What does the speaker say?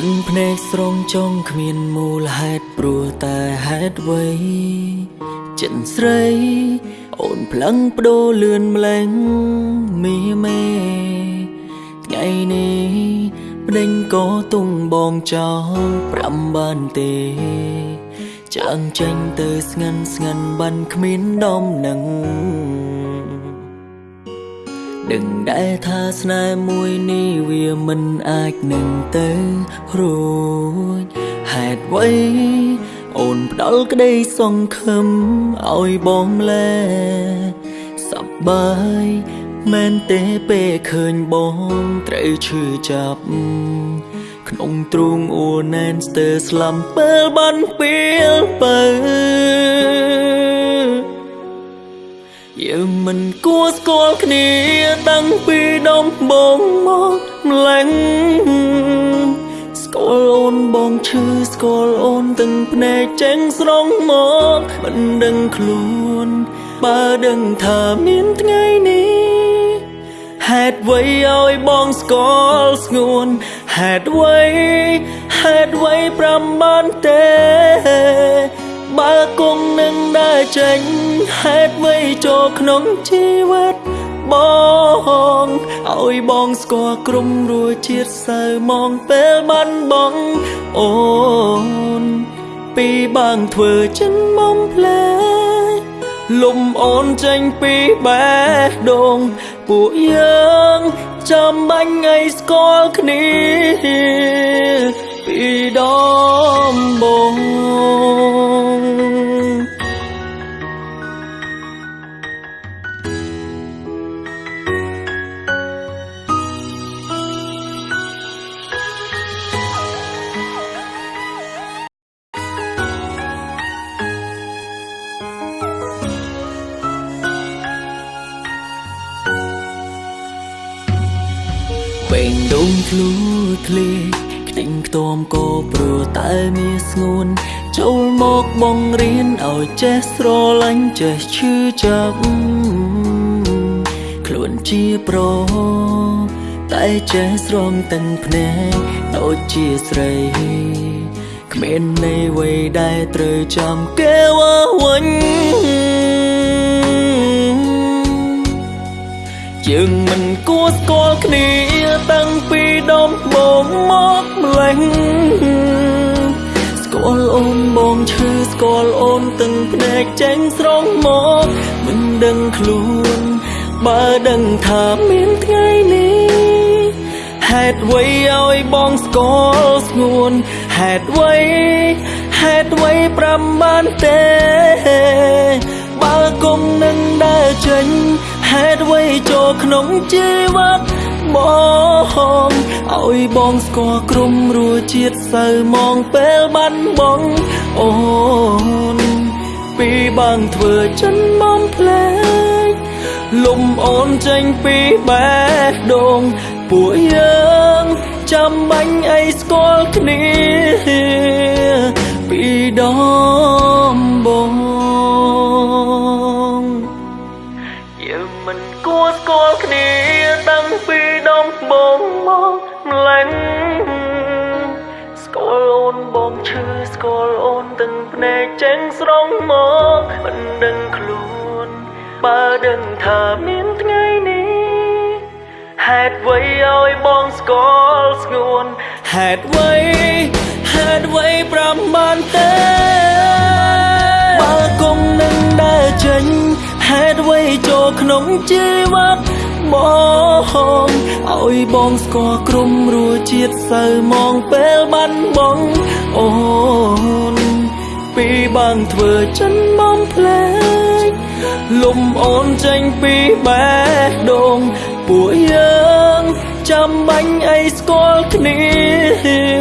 ដឹងភ្នែកស្រងចង់គ្មានមូលហេតុព្រោះតែហេតុអ្វីចិនស្រីអូនផ្លឹងបដូរលឿនម្លេងមីមេថ្ងៃនេះម្ដេញក៏ទុងបងចង់ប្រាំបានទេចាំងចេញទៅស្ងាត់ស្ងាត់បានគ្មានដំណឹង ដឹងដែរថាស្នេហ៍មួយនេះវាមិនអាចនឹងទៅរួចហេតុអ្វីអូនផ្ដាល់ក្តីសង្ឃឹមឲ្យបងលែសប្បាយមែនទេពេលឃើញបងត្រូវឈឺចាប់ក្នុងទ្រូងអួរណែនស្ទើរស្លាំពេលបានពេលបើ យើងមិនគួរស្គាល់គ្នាតាំងពីដំបូងមកម្លេះស្គាល់អូនបងឈឺស្គាល់អូនទាំងភ្នែកចេញស្រងមកមិនដឹងខ្លួន បើដឹងថាមានថ្ងៃនេះហេតុអ្វីឲ្យបងស្គាល់ស្ងួនហេតុអ្វីហេតុអ្វីប្រាំបានទេ ចេញហេតុអ្វីចូលក្នុងជីវិតបងឲ្យបងស្គាល់ក្រុមរួជាតិសៅមកពេលបានបងអូនពីបាងធ្វើចិនមុំផ្លែលំអូនចេញពីបេះដូងពួកយើងចាំបាញ់ឲ្យស្គាល់គ្នាពីដំបូង បេងដូងធ្លូធ្លេខ្ទិញខ្ទាំក៏ព្រោះតែមានស្ងួនចូលមកបងរៀនឲ្យចេះស្រឡាញ់ចេះឈឺចាប់ខ្លួនជាប្រុសតែចេះស្រងទាំងភ្នែកដូចជាស្រីគ្មានន័យអ្វីដែលត្រូវចាំគេវ៉ាវិញ យើងមិនគួរស្គាល់គ្នាតាំងពីដំបូងមកម្លេះស្គាល់អូនបងឈឺស្គាល់អូនទាំងភ្នែកចេញស្រងមកមិនដឹងខ្លួនបើដឹងថាមានថ្ងៃនេះហេតុអ្វីឲ្យបងស្គាល់ស្ងួនហេតុអ្វីហេតុអ្វីប្រាំបានទេ ចូលក្នុងជីវិតបងឲ្យបងស្គាល់ក្រុមរួជាតិសូវមកពេលបានបងអូនពីបងធ្វើចិនមកផ្លែកលំអូនចេញពីបេះដូងពួកយើងចាំបាញ់អីស្គាល់គ្នាពីដំបង បងឈឺស្គាល់អូនទាំងភ្នែកចេញស្រងមកមិនដឹងខ្លួនបើដឹងថាមានថ្ងៃនេះហេតុអ្វីឲ្យបងស្គាល់ស្ងួនហេតុអ្វីហេតុអ្វីប្រាំបានទេបើគុំនឹងដើរចេញហេតុអ្វីចូលក្នុងជីវិត បងឲ្យបងស្គាល់ក្រុមរួជាតិសៅមកពេលបានបងអូនពីបានធ្វើចិនមកផ្លែកលំអូនចេញពីបេះដូងពួកយើងចាំបាញ់អីស្គាល់គ្នា